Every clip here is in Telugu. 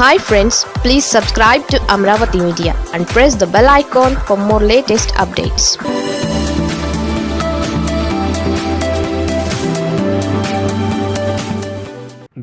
Hi friends please subscribe to Amaravati media and press the bell icon for more latest updates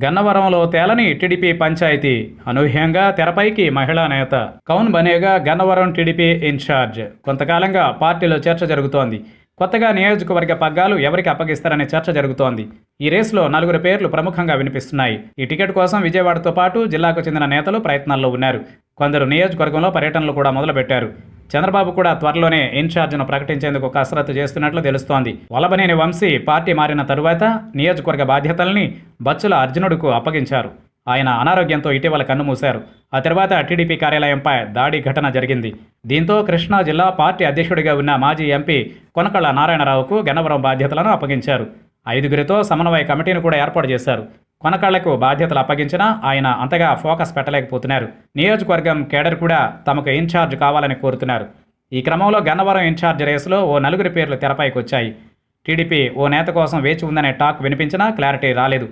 గన్నవరంలో తేలని టీడీపీ పంచాయతీ అనూహ్యంగా తెరపైకి మహిళా నేత. కౌన్ బనేగా గన్నవరం టీడీపీ ఇన్ఛార్జ్. కొంతకాలంగా పార్టీలో చర్చ జరుగుతోంది. కొత్తగా నియోజకవర్గ పగ్గాలు ఎవరికి అప్పగిస్తారనే చర్చ జరుగుతోంది. ఈ రేసులో నలుగురు పేర్లు ప్రముఖంగా వినిపిస్తున్నాయి. ఈ టికెట్ కోసం విజయవాడతో పాటు జిల్లాకు చెందిన నేతలు ప్రయత్నాల్లో ఉన్నారు. కొందరు నియోజకవర్గంలో పర్యటనలు కూడా మొదలుపెట్టారు. చంద్రబాబు కూడా త్వరలోనే ఇన్ఛార్జ్ను ప్రకటించేందుకు కసరత్తు చేస్తున్నట్లు తెలుస్తోంది. వలబనేని వంశీ పార్టీ మారిన తరువాత నియోజకవర్గ బాధ్యతల్ని బచ్చుల అర్జునుడుకు అప్పగించారు. ఆయన అనారోగ్యంతో ఇటీవల కన్నుమూశారు ఆ తర్వాత టీడీపీ కార్యాలయంపై దాడి ఘటన జరిగింది. దీంతో కృష్ణా జిల్లా పార్టీ అధ్యక్షుడిగా ఉన్న మాజీ ఎంపీ కొనకళ్ళ నారాయణరావుకు గన్నవరం బాధ్యతలను అప్పగించారు. ఐదుగురితో సమన్వయ కమిటీని కూడా ఏర్పాటు చేశారు. కొనకళ్ళకు బాధ్యతలు అప్పగించినా ఆయన అంతగా ఫోకస్ పెట్టలేకపోతున్నారు. నియోజకవర్గం కేడర్ కూడా తమకు ఇన్ఛార్జ్ కావాలని కోరుతున్నారు. ఈ క్రమంలో గన్నవరం ఇన్ఛార్జ్ రేసులో ఓ నలుగురి పేర్లు తెరపైకి వచ్చాయి టీడీపీ ఓ నేత కోసం వేచి ఉందనే టాక్ వినిపించినా క్లారిటీ రాలేదు.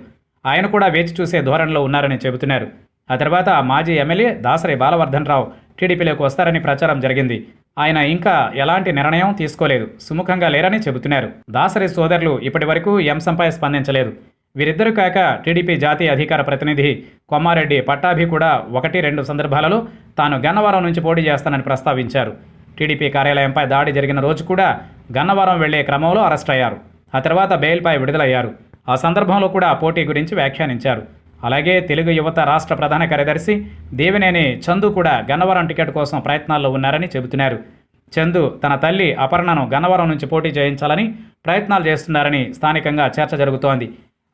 ఆయన కూడా వేచి చూసే ధోరణిలో ఉన్నారని చెబుతున్నారు. ఆ తర్వాత మాజీ ఎమ్మెల్యే దాసరి బాలవర్ధన్ రావు టీడీపీలోకి వస్తారని ప్రచారం జరిగింది. ఆయన ఇంకా ఎలాంటి నిర్ణయం తీసుకోలేదు సుముఖంగా లేరని చెబుతున్నారు. దాసరి సోదరులు ఇప్పటి వరకు ఈ స్పందించలేదు. వీరిద్దరూ కాక టీడీపీ జాతీయ అధికార ప్రతినిధి కొమ్మారెడ్డి పట్టాభి కూడా ఒకటి రెండు సందర్భాలలో తాను గన్నవరం నుంచి పోటీ చేస్తానని ప్రస్తావించారు. టీడీపీ కార్యాలయంపై దాడి జరిగిన రోజు కూడా గన్నవరం వెళ్ళే క్రమంలో అరెస్ట్ అయ్యారు. ఆ తర్వాత బెయిల్పై విడుదలయ్యారు. ఆ సందర్భంలో కూడా పోటీ గురించి వ్యాఖ్యానించారు. అలాగే తెలుగు యువత రాష్ట్ర ప్రధాన కార్యదర్శి దేవినేని చందు కూడా గన్నవరం టికెట్ కోసం ప్రయత్నాల్లో ఉన్నారని చెబుతున్నారు. చందు తన తల్లి అపర్ణను గన్నవరం నుంచి పోటీ చేయించాలని ప్రయత్నాలు చేస్తున్నారని స్థానికంగా చర్చ జరుగుతోంది.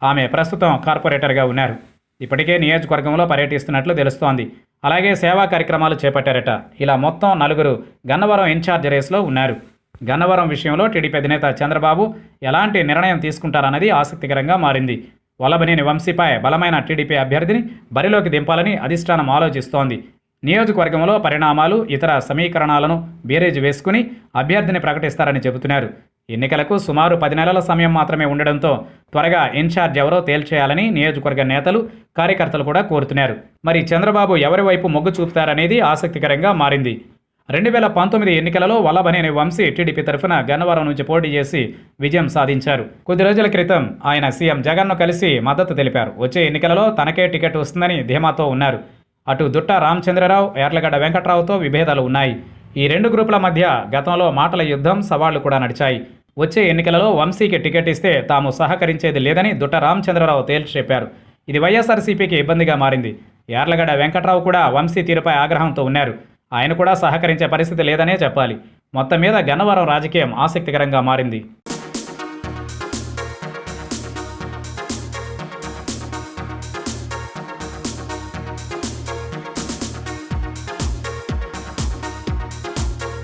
ఆమె ప్రస్తుతం కార్పొరేటర్గా ఉన్నారు. ఇప్పటికే నియోజకవర్గంలో పర్యటిస్తున్నట్లు తెలుస్తోంది. అలాగే సేవా కార్యక్రమాలు చేపట్టారట. ఇలా మొత్తం నలుగురు గన్నవరం ఇన్ఛార్జ్ రేస్లో ఉన్నారు. గన్నవరం విషయంలో టీడీపీ అధినేత చంద్రబాబు ఎలాంటి నిర్ణయం తీసుకుంటారన్నది ఆసక్తికరంగా మారింది. వల్లభనేని వంశీపై బలమైన టీడీపీ అభ్యర్థిని బరిలోకి దింపాలని అధిష్టానం ఆలోచిస్తోంది. నియోజకవర్గంలో పరిణామాలు ఇతర సమీకరణాలను బేరేజ్ వేసుకుని అభ్యర్థిని ప్రకటిస్తారని చెబుతున్నారు. ఎన్నికలకు సుమారు పది నెలల సమయం మాత్రమే ఉండడంతో త్వరగా ఇన్ఛార్జ్ ఎవరో తేల్చేయాలని నియోజకవర్గ నేతలు కార్యకర్తలు కూడా కోరుతున్నారు. మరి చంద్రబాబు ఎవరి వైపు మొగ్గు చూపుతారనేది ఆసక్తికరంగా మారింది. రెండు వేల పంతొమ్మిది ఎన్నికలలో వల్లభనేని వంశీ టీడీపీ తరఫున గన్నవరం నుంచి పోటీ చేసి విజయం సాధించారు. కొద్ది రోజుల క్రితం ఆయన సీఎం జగన్ను కలిసి మద్దతు తెలిపారు. వచ్చే ఎన్నికలలో తనకే టికెట్ వస్తుందని ధీమాతో ఉన్నారు. అటు దుట్ట రామచంద్రరావు యార్లగడ్డ వెంకట్రావుతో విభేదాలు ఉన్నాయి. ఈ రెండు గ్రూపుల మధ్య గతంలో మాటల యుద్ధం సవాళ్ళు కూడా నడిచాయి. వచ్చే ఎన్నికలలో వంశీకి టికెట్ ఇస్తే తాము సహకరించేది లేదని దుట్ట రామచంద్రరావు తేల్చి చెప్పారు. ఇది వైఎస్ఆర్సీపీకి ఇబ్బందిగా మారింది. యార్లగడ్డ వెంకట్రావు కూడా వంశీ తీరుపై ఆగ్రహంతో ఉన్నారు. ఆయన కూడా సహకరించే పరిస్థితి లేదనే చెప్పాలి. మొత్తం మీద గన్నవరం రాజకీయం ఆసక్తికరంగా మారింది.